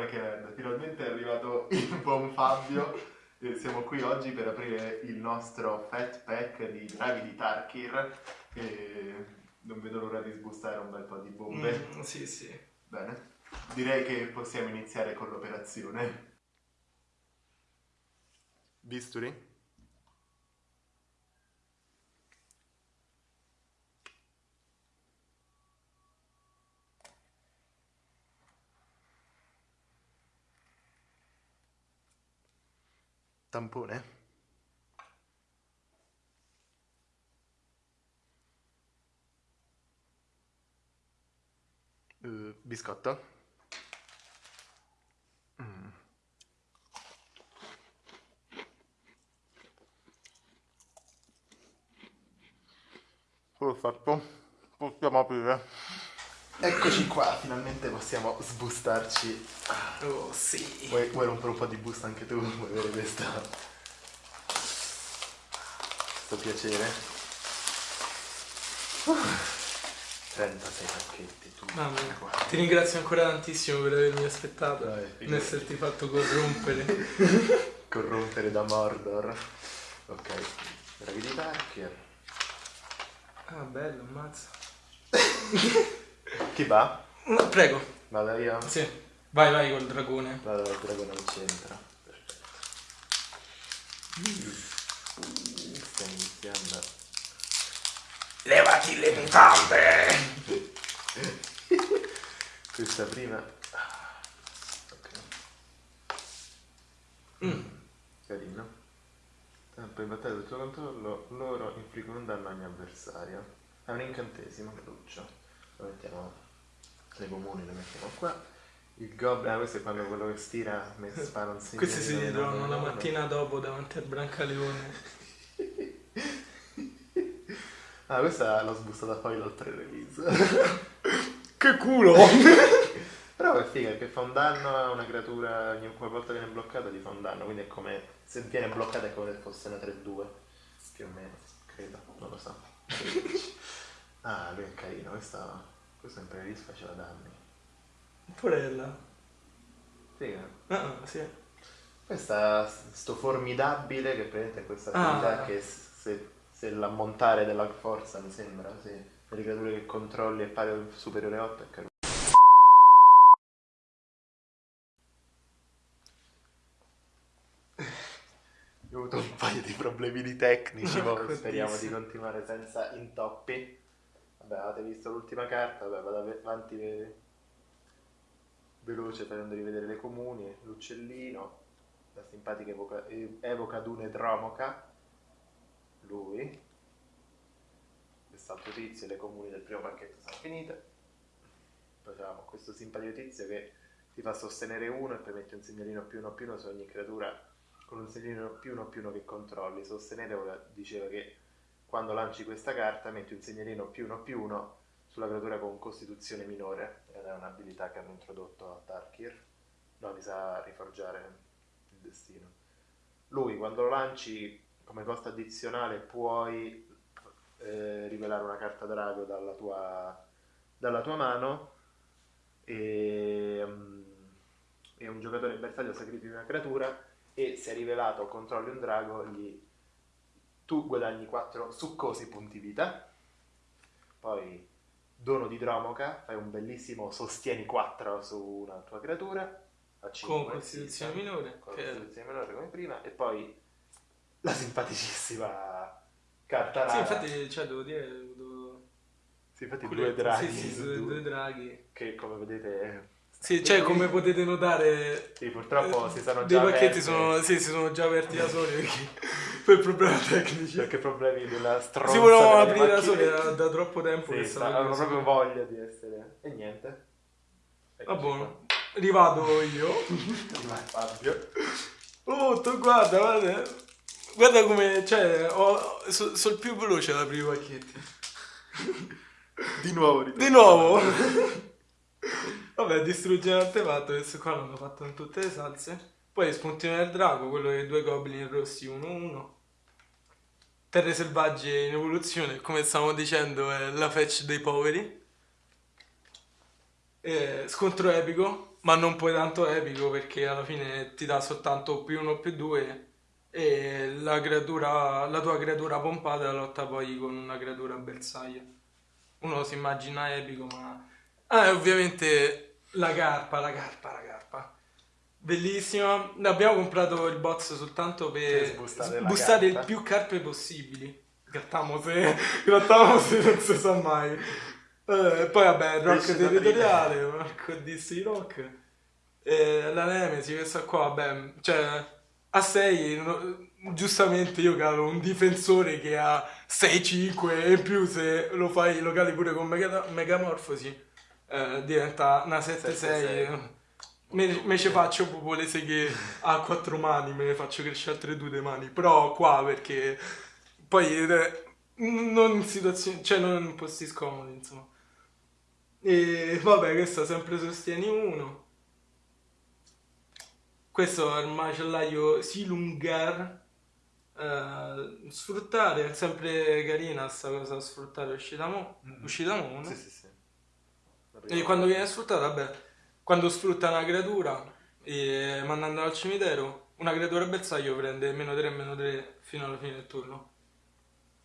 Crackhead, finalmente è arrivato il buon Fabio e siamo qui oggi per aprire il nostro Fat Pack di draghi di Tarkir e non vedo l'ora di sbustare un bel po' di bombe. Mm, sì, sì. Bene, direi che possiamo iniziare con l'operazione. Bisturi? Tampone? Uh, biscotto? Mm. Perfetto, possiamo aprire. Eccoci qua, finalmente possiamo sbustarci. Oh, sì. Vuoi, vuoi rompere un po' di busta anche tu? Vuoi avere questa... questo piacere? 36 pacchetti, tu. Mamma mia. Ti ringrazio ancora tantissimo per avermi aspettato, Dai, non esserti fatto corrompere. Corrompere da Mordor. Ok, bravi di Tarkier. ah, bello, ammazza. Chi va? No, prego. Vado io? Sì. Vai, vai col dragone. Vado dal dragone al centro. Perfetto. Mm, Sta iniziando. Levati le mutande! Questa prima. Ok. Mm. Carino. Tempo in battaglia del tuo controllo, loro infliggono un danno a ogni avversario. È un incantesimo, Lucio. Lo mettiamo nei comuni, lo mettiamo qua. Il goblin, ah, questo è quando quello che stira mi spara un segno. Questi si ritrovano la mattina dopo davanti al Brancaleone. Ah, questa l'ho sbustata poi l'ho pre-release. Che culo! Però è figa perché fa un danno a una creatura ogni volta che viene bloccata gli fa un danno, quindi è come se viene bloccata è come se fosse una 3-2 più o meno, credo, non lo so. ah, lui è carino, questa, questo pre-release faceva danni. Porella. Figa. Ah, sì. Questa, sto formidabile che praticamente è questa Ah. abilità che se, se l'ammontare della forza mi sembra, sì, per le creature che controlli è pari o superiore a 8 è carino. Ho avuto un paio di problemini tecnici, ma speriamo di continuare senza intoppi. Vabbè, avete visto l'ultima carta, vabbè, vado av- avanti ve- veloce facendo rivedere le comuni, l'uccellino, la simpatica evoca, evoca Dune Dromoca, lui, quest'altro tizio, le comuni del primo pacchetto sono finite. Poi abbiamo questo simpatico tizio che ti fa sostenere uno e poi metti un segnalino più uno più uno su ogni creatura con un segnalino più uno più uno che controlli. Sostenere diceva che quando lanci questa carta metti un segnalino più uno più uno sulla creatura con costituzione minore ed è un'abilità che hanno introdotto a Tarkir. No, mi sa riforgiare il destino. Lui quando lo lanci come costo addizionale puoi eh, rivelare una carta drago dalla tua, dalla tua mano e, mm, e un giocatore in bersaglio sacrifica una creatura e se è rivelato controlli un drago gli, tu guadagni 4 succosi punti vita poi dono di Dromoca fai un bellissimo sostieni 4 su una tua creatura a 5 Con costituzione minore. con costituzione minore come prima e poi la simpaticissima carta Sì, rara infatti, cioè, devo dire... Devo... Sì, infatti due Culetto, draghi Sì, sì, due, due, due draghi. che come vedete Sì, cioè, come potete notare... sì, purtroppo eh, si sono Dei già pacchetti aperti sono, sì, si sono già aperti da soli perché per problemi tecnici. perché problemi della stronza Si volevano aprire da soli da, da troppo tempo sì, che sta- stavano avevano proprio voglia di essere e niente Va Eccoci buono. Rivado io. Vai, Fabio Oh, tu guarda, guarda. Guarda come, cioè, ho, so, sono più veloce ad aprire i pacchetti. di nuovo Di nuovo? Vabbè, distruggere l'artefatto, questo qua l'hanno fatto in tutte le salse. Poi spuntino del drago, quello dei due goblin rossi 1-1. Terre selvagge in evoluzione, come stavamo dicendo, è la fetch dei poveri. E scontro epico, ma non poi tanto epico perché alla fine ti dà soltanto più uno più due e la, creatura, la tua creatura pompata lotta poi con una creatura bersaglio. Uno si immagina epico, ma... Ah, ovviamente la carpa, la carpa, la carpa. Bellissima. Abbiamo comprato il box soltanto per sbustare il più carpe possibili. Grattamo se, grattamo se non si sa mai. Eh, poi vabbè, rock Pesce territoriale, Marco DC Rock. Eh, la Nemesi, questa qua, vabbè, cioè a 6 giustamente io calo un difensore che ha 6-5 e in più se lo fai lo cali pure con mega- megamorfosi eh, diventa una 7-6 7-6. me, me ci faccio proprio le seghe a 4 mani me ne faccio crescere altre due due mani però qua perché poi eh, non in situazioni cioè non in posti scomodi insomma e vabbè questo sempre sostieni 1 questo è il macellaio Silungar. Eh, sfruttare, è sempre carina sta cosa, sfruttare uscita mo, Mm. uscita mo, no? Sì, sì, sì. E quando viene sfruttata, vabbè, quando sfrutta una creatura e mandandola al cimitero, una creatura bersaglio prende meno 3 meno 3 fino alla fine del turno.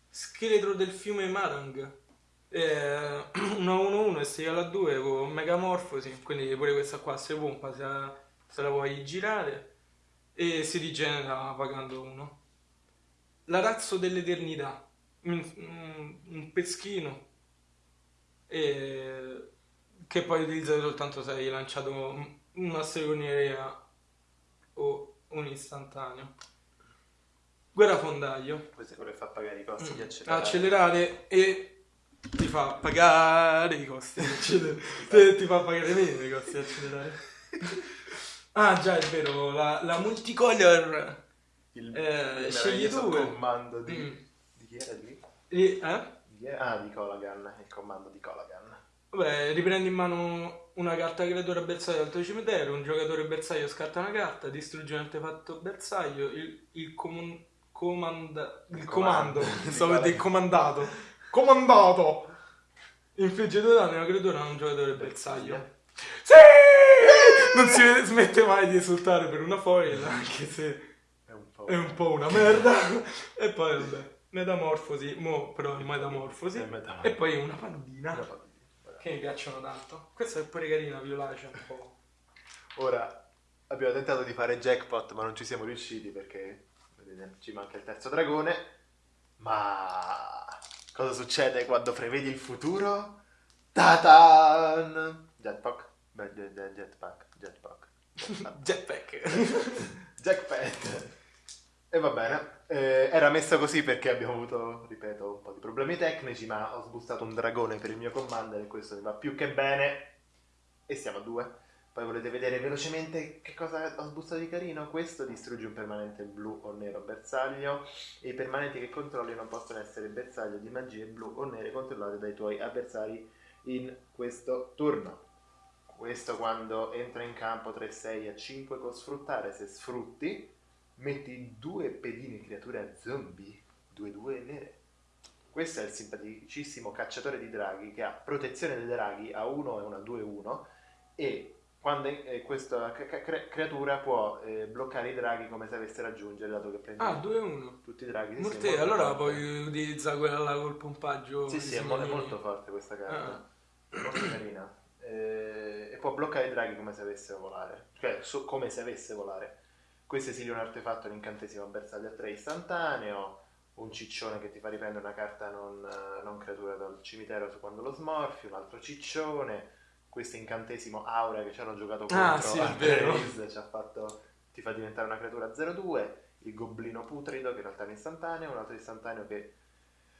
Scheletro del fiume Marang. Eh, una 1-1 e 6 alla 2 con megamorfosi, quindi pure questa qua si pompa se la, se la vuoi girare e si rigenera pagando 1. L'arazzo dell'eternità, un- un peschino e che puoi utilizzare soltanto se hai lanciato una stregoneria o un istantaneo. Guerrafondaio. Questo è quello che fa pagare i costi di Mm. accelerare. accelerare e ti fa pagare i costi di accelerare. Te- ti fa pagare meno i costi di accelerare. Ah già, è vero, la, la multicolor Il, Eh, il scegli meraviglioso due. comando di... Mm. Di chi era di? eh? di chi era? Ah, di Colagan, il comando di Colagan. Vabbè, riprendi in mano una carta creatura bersaglio al tuo cimitero, un giocatore bersaglio scatta una carta, distrugge un artefatto bersaglio, il, il comun- comanda- il Il comando, comando. stavo dire comandato, comandato, infligge due danni a una creatura a un giocatore bersaglio. Sì! Non si smette mai di esultare per una foil, anche se È un po'... è un po' una merda. e poi vabbè, metamorfosi, mo però è metamorfosi. Metamorfosi. E poi una pandina. Che mi piacciono tanto. Questa è pure carina, violacea un po'. Ora abbiamo tentato di fare jackpot, ma non ci siamo riusciti perché vedete, ci manca il terzo dragone. Ma cosa succede quando prevedi il futuro? Tatan! Jetpack? Beh, je- je- jetpack, jetpack. Jetpack. E va bene, Eh, era messa così perché abbiamo avuto, ripeto, un po' di problemi tecnici, ma ho sbustato un dragone per il mio commander e questo mi va più che bene. E siamo a due. Poi volete vedere velocemente che cosa ho sbustato di carino? Questo distrugge un permanente blu o nero bersaglio e i permanenti che controlli non possono essere bersaglio di magie blu o nere controllate dai tuoi avversari in questo turno. Questo quando entra in campo 3-6 a 5 con sfruttare, se sfrutti metti due pedine creature zombie 2-2 nere. Questo è il simpaticissimo cacciatore di draghi che ha protezione dei draghi a 1 e una 2-1 e quando eh, questa cre- creatura può eh, bloccare i draghi come se avesse raggiungere dato che prende Ah, 2-1. tutti i draghi. Morte, molto allora forte. puoi utilizzare quella là col pompaggio. Sì, sì, è, mo- è segnalini. molto forte questa carta. Ah. Molto carina. Eh, e può bloccare i draghi come se avesse volare. Cioè, so- come se avesse volare. Questo esiglie un artefatto, un incantesimo a bersaglio a 3 istantaneo. Un ciccione che ti fa riprendere una carta non, eh, non creatura dal cimitero su quando lo smorfi. Un altro ciccione. Questo incantesimo aura che ci hanno giocato contro Ah, sì, ha fatto, ti fa diventare una creatura 0-2. Il goblino putrido che in realtà è un istantaneo. Un altro istantaneo che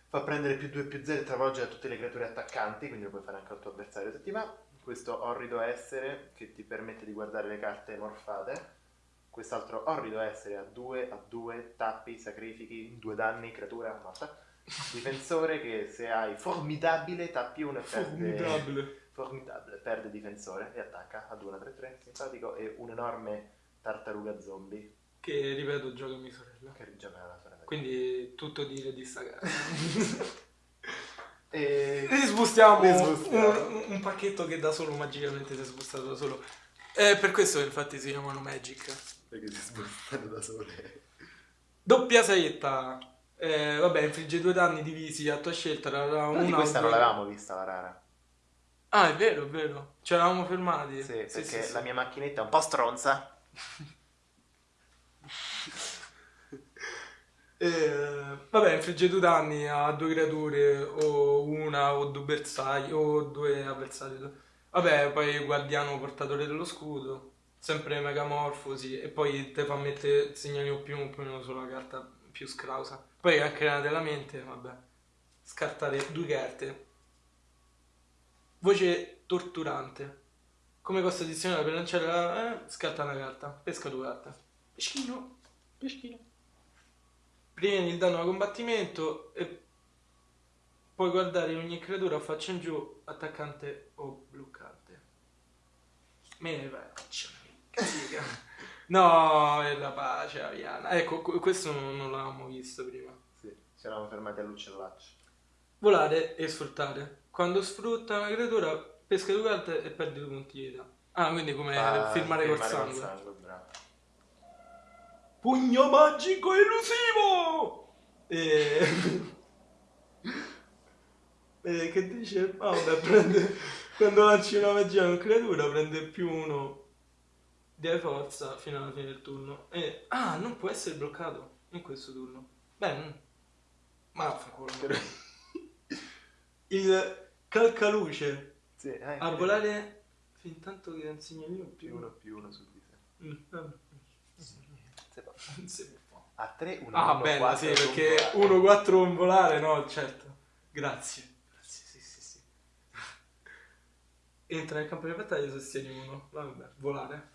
fa prendere più 2 più 0 e travolge a tutte le creature attaccanti, quindi lo puoi fare anche al tuo avversario se ti va. Questo orrido essere che ti permette di guardare le carte morfate. Quest'altro orrido essere a 2 a 2 tappi, sacrifichi, 2 danni, creatura morta. Difensore che se hai formidabile tappi 1 e perde Formidabile. formidabile, perde difensore e attacca ad 1 3 3, simpatico e un enorme tartaruga zombie Che ripeto, gioca mia sorella. che rigioca la sorella. Quindi tutto dire di sta. E E sbustiamo Ne sbustiamo. un, un pacchetto che da solo magicamente si è sbustato da solo. Eh, per questo infatti si chiamano Magic. Perché si spostano da sole. Doppia setta. Eh, vabbè, infligge due danni divisi a tua scelta. Però una di questa non l'avevamo vista la rara. Ah, è vero, è vero. Ci eravamo fermati. Sì, perché sì, sì. la mia macchinetta è un po' stronza. Eh, vabbè, infligge due danni a due creature, o una, o due bersagli, o due avversari. Vabbè, poi guardiano portatore dello scudo, sempre megamorfosi, e poi te fa mettere segnali o più, più uno sulla carta più scrausa. Poi anche nella della mente, vabbè, scartare due carte. Voce torturante. Come costo addizionale per lanciare la... Eh, scatta una carta, pesca due carte. Peschino, peschino previeni il danno da combattimento e puoi guardare ogni creatura faccia in giù, attaccante o bloccante. Me ne faccio. Figa. No, è la pace, Aviana. Ecco, qu- questo non, non l'avevamo visto prima. Sì, ci eravamo fermati all'uccellaccio. Volare e sfruttare. Quando sfrutta una creatura, pesca due carte e perdi due punti di vita. Ah, quindi come Fa firmare col sangue. bravo. Pugno magico elusivo! E... e che dice? Ah, vabbè, prende... Quando lanci una magia a una creatura prende più uno di forza fino alla fine del turno. E... Ah, non può essere bloccato in questo turno. Beh, ma vaffanculo. Il calcaluce Sì, eh, a volare fin tanto che un segnalino più più uno più uno su di sé. Mm. Non si può. A 3, 1, Ah, bella, sì, perché 1-4 un volare, no, certo. Grazie. Grazie, sì, sì, sì. Entra nel campo di battaglia sostieni uno. Vabbè, volare.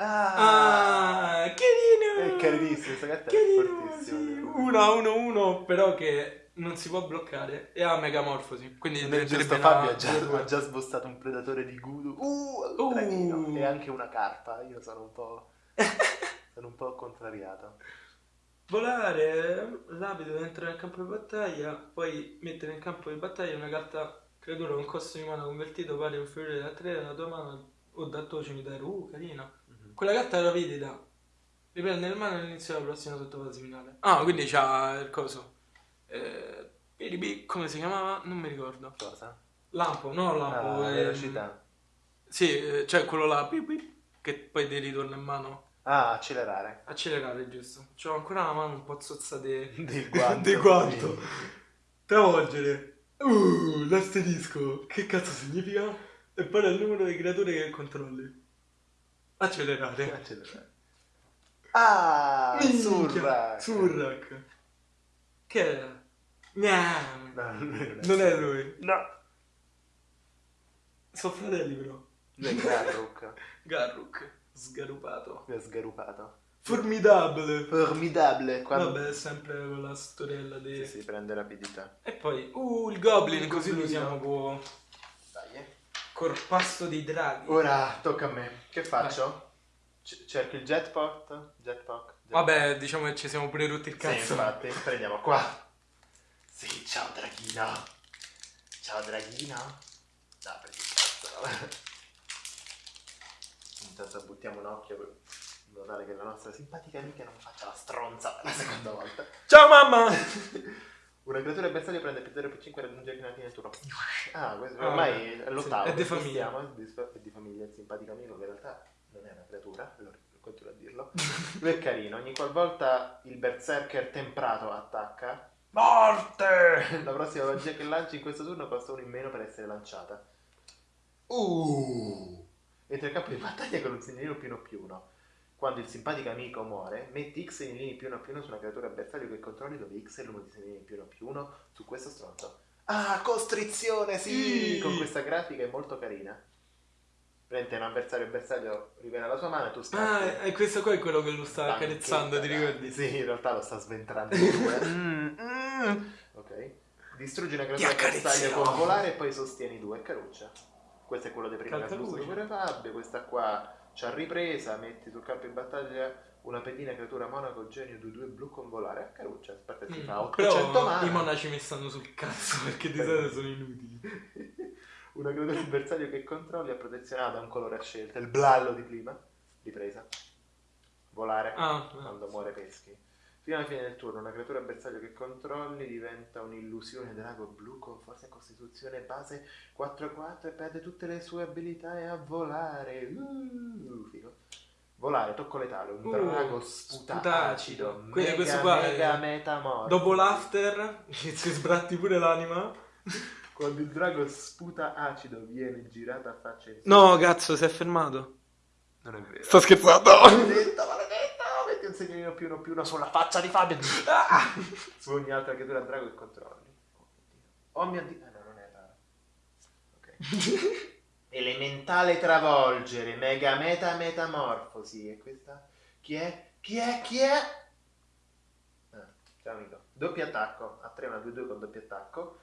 Ah, Ah, carino! è carinissimo, questa carta è Carino, fortissima. sì. 1-1-1, però che non si può bloccare e ha megamorfosi. Quindi Nel giusto diventerebbe Fabio ha già, ha già sbossato un predatore di Gudu. Uh, Uh. E anche una carpa. Io sono un po'. sono un po' contrariato. Volare, rapido, entra nel campo di battaglia, poi mettere nel campo di battaglia una carta creatura con costo di mana convertito pari inferiore a 3 dalla tua mano o dal tuo cimitero. Uh, carina. Quella carta la rapidità. Riprende in mano all'inizio della prossima sottofase finale. Ah, quindi c'ha il coso. Eh, PDB, come si chiamava? Non mi ricordo. Cosa? Lampo, no lampo. Ah, ehm, velocità. Sì, eh, cioè quello là, pip, pip, che poi ti ritorna in mano. Ah, accelerare. Accelerare, giusto. C'ho ancora la mano un po' zozza de... Del guanto. di quanto. Travolgere. Uh, l'asterisco. Che cazzo significa? E poi è il numero di creature che controlli. Accelerare. Accelerare. Ah, Surrak. Surrak. Che era? Gnam. No, non Non è lui. No. Sono fratelli però. È Garruk. Garruk. Sgarupato. Ha sgarupato. Formidabile. Formidabile. Quando... Vabbè, è sempre quella storiella di... Sì, sì, prende rapidità. E poi, uh, il Goblin, Il così lo Dai, eh. Corpasso dei draghi. Ora tocca a me. Che faccio? C- cerco il jetpack? Jetpack? Vabbè, diciamo che ci siamo pure rotti il Sì, cazzo. infatti, prendiamo qua. Sì, ciao Draghino. Ciao Draghino. No, prendi il cazzo. Intanto buttiamo un occhio per in modo tale che la nostra simpatica amica non faccia la stronza per la seconda volta. Ciao mamma! Una creatura bersaglio prende più 0 più 5 e raggiunge alla fine del turno. Ah, questo Ah, ormai vabbè. è l'ottavo. Sì, è di famiglia. È di, famiglia, il simpatico amico che in realtà non è una creatura, allora continuo a dirlo. Lui è carino, ogni qualvolta il berserker temprato attacca, morte! La prossima magia che lanci in questo turno costa uno in meno per essere lanciata. Uh! Entra in campo di battaglia con un segnalino più uno più uno. Quando il simpatico amico muore, metti X segnalini più uno più uno su una creatura bersaglio che controlli dove X è il numero di segnalini più uno più uno su questo stronzo. Ah, costrizione, sì! Sì. Con questa grafica è molto carina. Prende un avversario e bersaglio rivela la sua mano e tu Ah, scappi. e questo qua è quello che lo sta accarezzando, ti ricordi? Sì, in realtà lo sta sventrando in due. Mm, mm. Ok. Distruggi una creatura bersaglio con volare e poi sostieni due. Caruccia. Questo è quello di prima che ha Calcaluce. sbusto pure Fabio. Questa qua c'ha ripresa. Metti sul campo di battaglia una pedina creatura monaco genio 2-2 blu con volare. A Caruccia. Aspetta, ti Mm, fa 800 Però mana. i monaci mi stanno sul cazzo perché di solito sono inutili. Una creatura avversario che controlli ha protezionato da un colore a scelta, il blallo di prima, ripresa. Volare Ah, quando muore peschi. Fino alla fine del turno, una creatura avversario che controlli diventa un'illusione drago blu con forza e costituzione base 4-4 e perde tutte le sue abilità e a volare. Uh, figo. Volare, tocco letale, un Uh, drago sputacido. sputacido. Quindi questo qua è- mega metamorfo. Dopo l'after, che si sbratti pure l'anima. Quando il drago sputa acido viene girato a faccia in. No, cazzo, si è fermato. Non è vero. Sto scherzando. Maledetta, maledetta, segnalino più uno più uno sulla faccia di Fabio. Ah! Su ogni altra creatura drago che controlli. Oh mio dio. Ah no, non è raro. Ok. Elementale travolgere, mega meta metamorfosi. E questa? Chi è? Chi è? Chi è? Ah, ciao amico. Doppio attacco. A 3 una 2 2 con doppio attacco.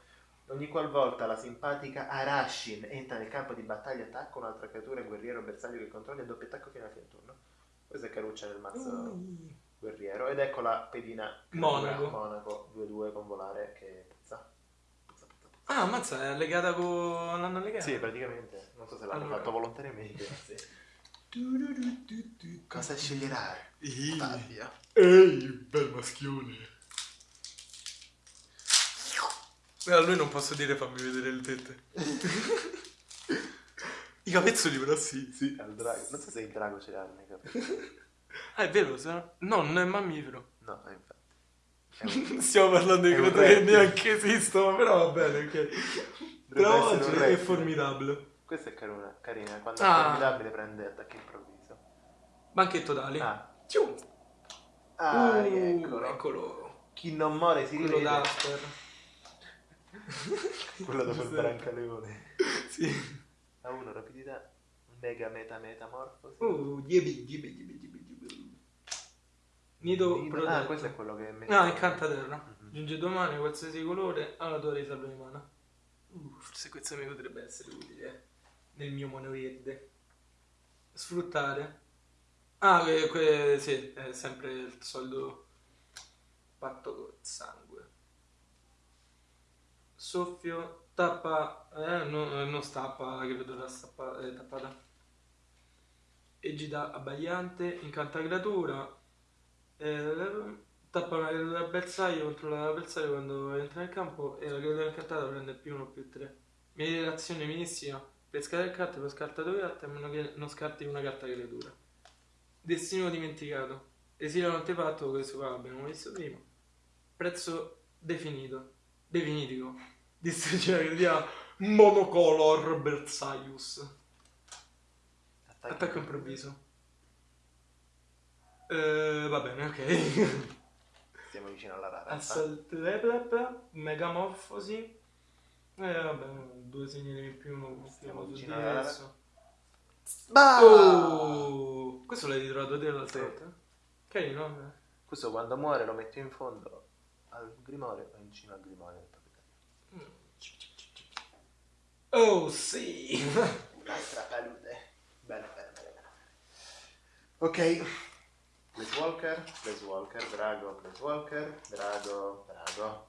Ogni qualvolta la simpatica Arashin entra nel campo di battaglia attacca un'altra creatura guerriero bersaglio che controlli a doppio attacco fino alla fine del turno. Questa è caruccia nel mazzo guerriero. Ed ecco la pedina Monaco. Monaco 2-2 con volare che puzza. Puzza, puzza, puzza. Ah, ammazza, è legata con... l'hanno legata? Sì, praticamente. Non so se l'hanno Allora. fatto volontariamente. Cosa sceglierai? Fabio. Ehi, bel maschione. Eh, a lui non posso dire fammi vedere le tette. I capezzoli però sì. Sì, al drago. Non so se il drago ce l'ha nei capelli. Ah, è vero, se no... no, non è mammifero. No, eh, infatti. È un- Stiamo parlando di È un creature che neanche esistono, però va bene, ok. Però un oggi è formidabile. Questa è carina, carina. Quando è Ah. formidabile prende attacchi improvviso. Banchetto tali. Ah, Ciu. ah Uh, rieccolo. eccolo. Chi non muore si Quello rivede. d'after. Quello dopo il brancaleone. Sì. A uno rapidità, mega meta metamorfosi. Uh, ghibi, ghibi, ghibi, ghibi, ghibi. Nido Nido- protetto. Ah, questo è quello che mette. Ah, incanta terra. Mhm. Giunge domani qualsiasi colore alla tua riserva di mana. Uh, forse questo mi potrebbe essere utile nel mio mono verde. Sfruttare. Ah, que- que- sì, è sempre il solito patto col sangue. Soffio, tappa, eh, no- eh, non stappa, la creatura stappa, è tappata. Egida abbagliante, incanta creatura, eh, tappa una creatura bersaglio, controlla l'avversario quando entra nel campo e la creatura incantata prende più 1 più 3. Meditazione minissima, per scartare carte puoi scartare due carte a meno che non scarti una carta creatura. Destino dimenticato, esilio antefatto, questo qua l'abbiamo visto prima. Prezzo definito, definitivo, distruggere la creatura monocolor bersaglius. Attacco improvviso. Eh, va bene, ok. Stiamo vicino alla rara. Assault Replep, Megamorfosi. Eh, vabbè, due segnali in più, uno Stiamo vicino alla diverso. Bah! Oh! Questo l'hai ritrovato te l'altra Sì. volta? Carino, vabbè. Questo quando muore lo metto in fondo al grimorio o in cima al grimorio. Oh, sì! Un'altra palude. Bene, bene, bene. bene. Ok. Place Walker, Place Walker, Drago, Place Walker, Drago, Drago.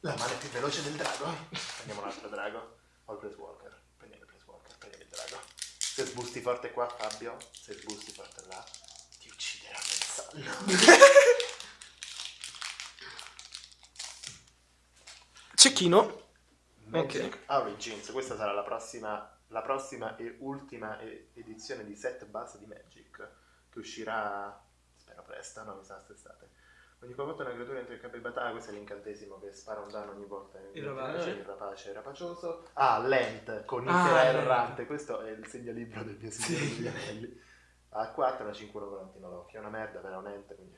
La mano è più veloce del drago. Prendiamo un altro drago. Ho il Place Walker. Prendiamo il Place Walker, prendiamo il drago. Se sbusti forte qua, Fabio, se sbusti forte là, ti ucciderà nel sonno. Cecchino. Magic Origins, questa sarà la prossima, la prossima e ultima e- edizione di set base di Magic che uscirà, spero presto, no, mi sa quest'estate. Ogni volta una creatura entra in campo di battaglia, questo è l'incantesimo che spara un danno ogni volta. Il rapace. Il rapace rapacioso. Ah, Lent, con Ah, Itera Lent. errante, questo è il segnalibro del mio signore degli anelli. A 4, una 5, 1 volantino l'occhio, è una merda, però è un ente, quindi.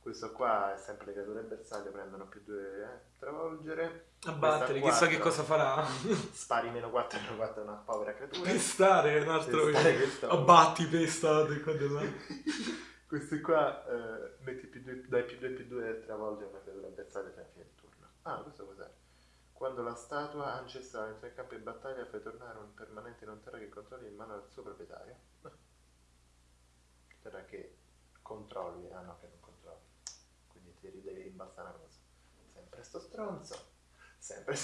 Questo qua è sempre le creature bersaglio, prendono più 2 eh, travolgere. Abbattere, Questa chissà che cosa farà. Spari meno 4 meno 4 è una povera creatura. Pestare è un altro Pestare, Abbatti, pestate, qua. Questi qua eh, metti più due, dai più 2 più 2 travolge una creatura bersaglio fino alla fine del turno. Ah, questo cos'è? Quando la statua ancestrale entra in campo di battaglia fai tornare un permanente non terra che controlli in mano al suo proprietario. Terra che controlli, ah no, che non ti devi rimbalzare una cosa. Sempre sto stronzo. Sempre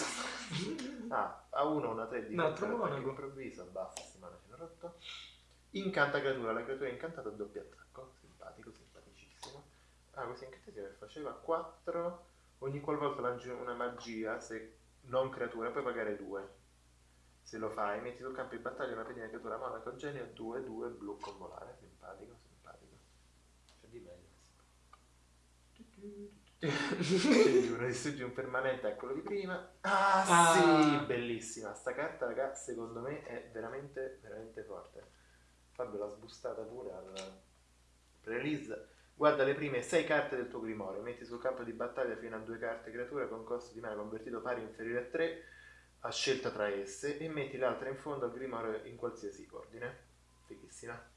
Ah, a uno una 3 di Un altro monaco. improvviso, bassissima, la fino rotto. Incanta creatura, la creatura è incantata a doppio attacco. Simpatico, simpaticissimo. Ah, questo incantesimo che faceva 4. Ogni qualvolta lanci una magia, se non creatura, puoi pagare 2. Se lo fai, metti sul campo di battaglia una pedina di creatura monaco genio 2, 2 blu con volare. Simpatico, simpatico. C'è di meglio. Scegli uno, distruggi un permanente a quello di prima. Ah, Ah. sì, bellissima. Sta carta, raga, secondo me è veramente, veramente forte. Fabio l'ha sbustata pure al pre-release. Guarda le prime 6 carte del tuo grimorio, metti sul campo di battaglia fino a 2 carte creatura con costo di mana convertito pari o inferiore a 3 a scelta tra esse e metti l'altra in fondo al grimorio in qualsiasi ordine. Fighissima.